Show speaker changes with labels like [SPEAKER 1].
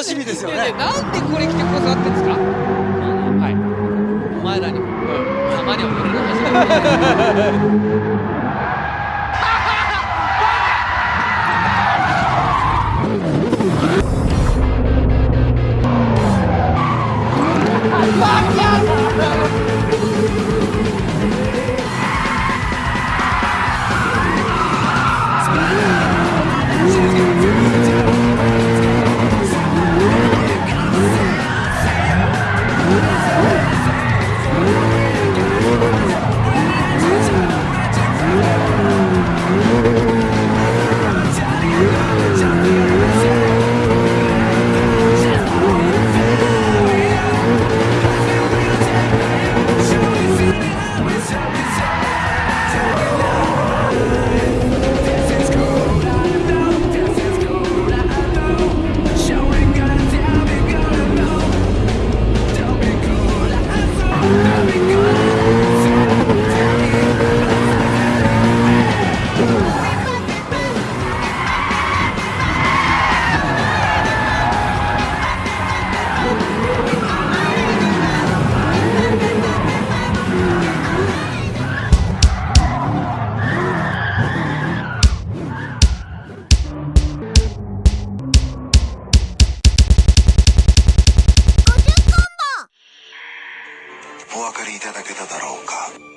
[SPEAKER 1] 楽しみですよね。
[SPEAKER 2] ねなんでこれ来てくださってんですか？はい。お前らにも、たまには俺の話
[SPEAKER 3] お分かりいただけただろうか。